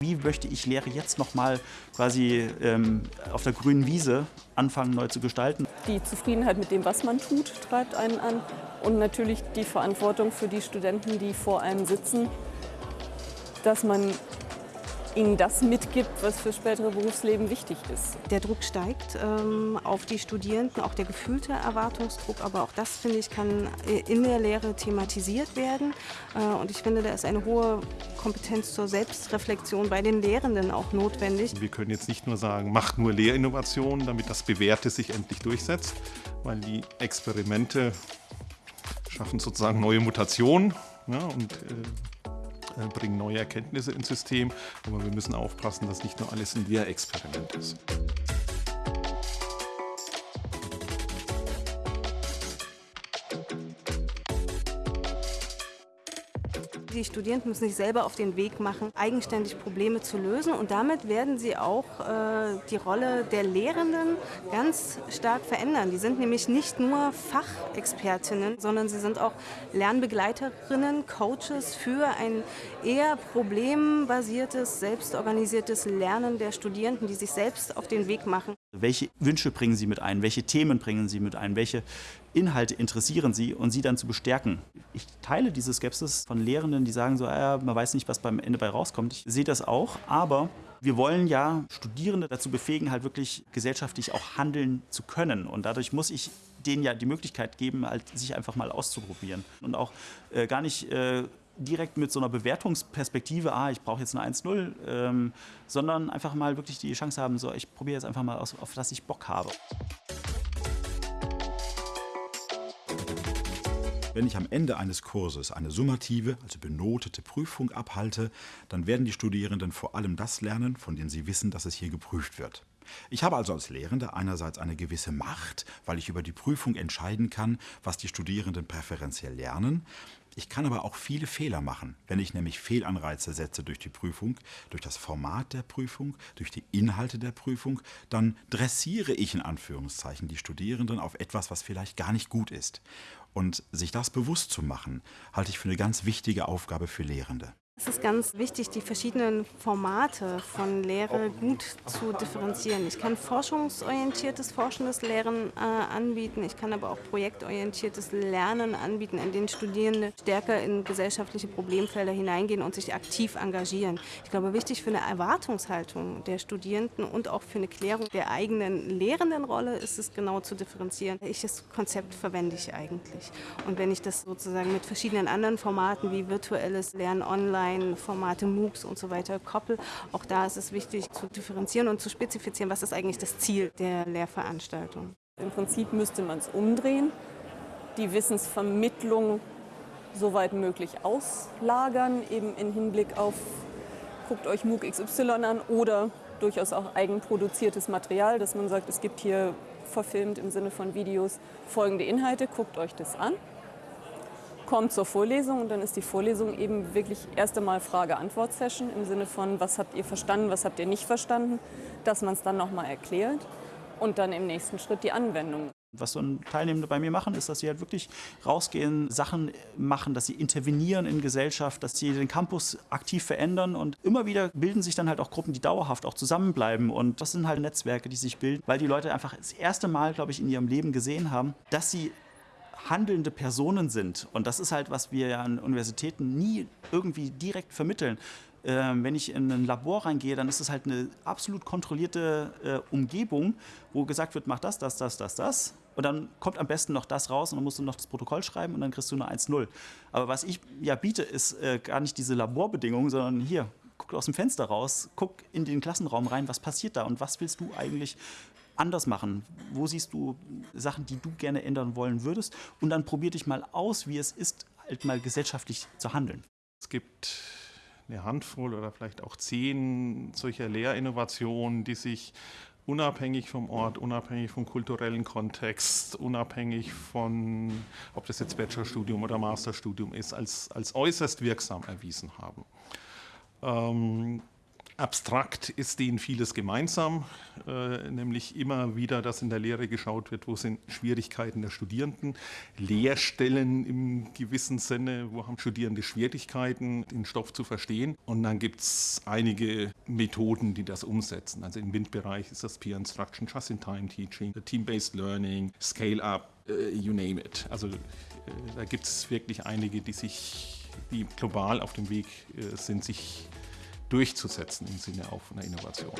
Wie möchte ich Lehre jetzt nochmal quasi ähm, auf der grünen Wiese anfangen, neu zu gestalten? Die Zufriedenheit mit dem, was man tut, treibt einen an. Und natürlich die Verantwortung für die Studenten, die vor einem sitzen, dass man ihnen das mitgibt, was für spätere Berufsleben wichtig ist. Der Druck steigt ähm, auf die Studierenden, auch der gefühlte Erwartungsdruck, aber auch das, finde ich, kann in der Lehre thematisiert werden. Äh, und ich finde, da ist eine hohe Kompetenz zur Selbstreflexion bei den Lehrenden auch notwendig. Wir können jetzt nicht nur sagen, macht nur Lehrinnovation, damit das Bewährte sich endlich durchsetzt, weil die Experimente schaffen sozusagen neue Mutationen ja, und äh, äh, bringen neue Erkenntnisse ins System, aber wir müssen aufpassen, dass nicht nur alles ein Lehrexperiment ist. Die Studierenden müssen sich selber auf den Weg machen, eigenständig Probleme zu lösen. Und damit werden sie auch äh, die Rolle der Lehrenden ganz stark verändern. Die sind nämlich nicht nur Fachexpertinnen, sondern sie sind auch Lernbegleiterinnen, Coaches für ein eher problembasiertes, selbstorganisiertes Lernen der Studierenden, die sich selbst auf den Weg machen. Welche Wünsche bringen Sie mit ein? Welche Themen bringen Sie mit ein? Welche Inhalte interessieren Sie und sie dann zu bestärken? Ich teile diese Skepsis von Lehrenden, die sagen so, ah, man weiß nicht, was beim Ende bei rauskommt. Ich sehe das auch, aber wir wollen ja Studierende dazu befähigen, halt wirklich gesellschaftlich auch handeln zu können. Und dadurch muss ich denen ja die Möglichkeit geben, halt sich einfach mal auszuprobieren und auch äh, gar nicht äh, direkt mit so einer Bewertungsperspektive, ah, ich brauche jetzt eine 1-0, ähm, sondern einfach mal wirklich die Chance haben, so, ich probiere jetzt einfach mal aus, auf das ich Bock habe. Wenn ich am Ende eines Kurses eine summative, also benotete Prüfung abhalte, dann werden die Studierenden vor allem das lernen, von dem sie wissen, dass es hier geprüft wird. Ich habe also als Lehrender einerseits eine gewisse Macht, weil ich über die Prüfung entscheiden kann, was die Studierenden präferenziell lernen. Ich kann aber auch viele Fehler machen, wenn ich nämlich Fehlanreize setze durch die Prüfung, durch das Format der Prüfung, durch die Inhalte der Prüfung, dann dressiere ich in Anführungszeichen die Studierenden auf etwas, was vielleicht gar nicht gut ist. Und sich das bewusst zu machen, halte ich für eine ganz wichtige Aufgabe für Lehrende. Es ist ganz wichtig, die verschiedenen Formate von Lehre gut zu differenzieren. Ich kann forschungsorientiertes, forschendes Lehren äh, anbieten. Ich kann aber auch projektorientiertes Lernen anbieten, in denen Studierende stärker in gesellschaftliche Problemfelder hineingehen und sich aktiv engagieren. Ich glaube, wichtig für eine Erwartungshaltung der Studierenden und auch für eine Klärung der eigenen Lehrendenrolle ist es genau zu differenzieren. Welches Konzept verwende ich eigentlich? Und wenn ich das sozusagen mit verschiedenen anderen Formaten wie virtuelles Lernen online, Online-Formate, MOOCs und so weiter koppel. Auch da ist es wichtig zu differenzieren und zu spezifizieren, was ist eigentlich das Ziel der Lehrveranstaltung. Im Prinzip müsste man es umdrehen, die Wissensvermittlung soweit möglich auslagern, eben im Hinblick auf, guckt euch MOOC XY an oder durchaus auch eigenproduziertes Material, dass man sagt, es gibt hier verfilmt im Sinne von Videos folgende Inhalte, guckt euch das an kommt zur Vorlesung und dann ist die Vorlesung eben wirklich erst einmal Frage-Antwort-Session im Sinne von, was habt ihr verstanden, was habt ihr nicht verstanden, dass man es dann nochmal erklärt und dann im nächsten Schritt die Anwendung. Was so Teilnehmende bei mir machen, ist, dass sie halt wirklich rausgehen, Sachen machen, dass sie intervenieren in Gesellschaft, dass sie den Campus aktiv verändern und immer wieder bilden sich dann halt auch Gruppen, die dauerhaft auch zusammenbleiben und das sind halt Netzwerke, die sich bilden, weil die Leute einfach das erste Mal, glaube ich, in ihrem Leben gesehen haben, dass sie handelnde Personen sind. Und das ist halt, was wir ja an Universitäten nie irgendwie direkt vermitteln. Ähm, wenn ich in ein Labor reingehe, dann ist es halt eine absolut kontrollierte äh, Umgebung, wo gesagt wird, mach das, das, das, das, das. Und dann kommt am besten noch das raus und dann musst du noch das Protokoll schreiben und dann kriegst du eine 1-0. Aber was ich ja biete, ist äh, gar nicht diese Laborbedingungen, sondern hier, guck aus dem Fenster raus, guck in den Klassenraum rein, was passiert da und was willst du eigentlich anders machen? Wo siehst du Sachen, die du gerne ändern wollen würdest? Und dann probier dich mal aus, wie es ist, halt mal gesellschaftlich zu handeln. Es gibt eine Handvoll oder vielleicht auch zehn solcher Lehrinnovationen, die sich unabhängig vom Ort, unabhängig vom kulturellen Kontext, unabhängig von, ob das jetzt Bachelorstudium oder Masterstudium ist, als, als äußerst wirksam erwiesen haben. Ähm, Abstrakt ist denen vieles gemeinsam, äh, nämlich immer wieder, dass in der Lehre geschaut wird, wo sind Schwierigkeiten der Studierenden, Lehrstellen im gewissen Sinne, wo haben Studierende Schwierigkeiten, den Stoff zu verstehen. Und dann gibt es einige Methoden, die das umsetzen. Also im MINT-Bereich ist das Peer Instruction, Just-in-Time-Teaching, Team-Based Learning, Scale-Up, uh, you name it. Also äh, da gibt es wirklich einige, die sich, die global auf dem Weg äh, sind, sich durchzusetzen im Sinne auch von der Innovation.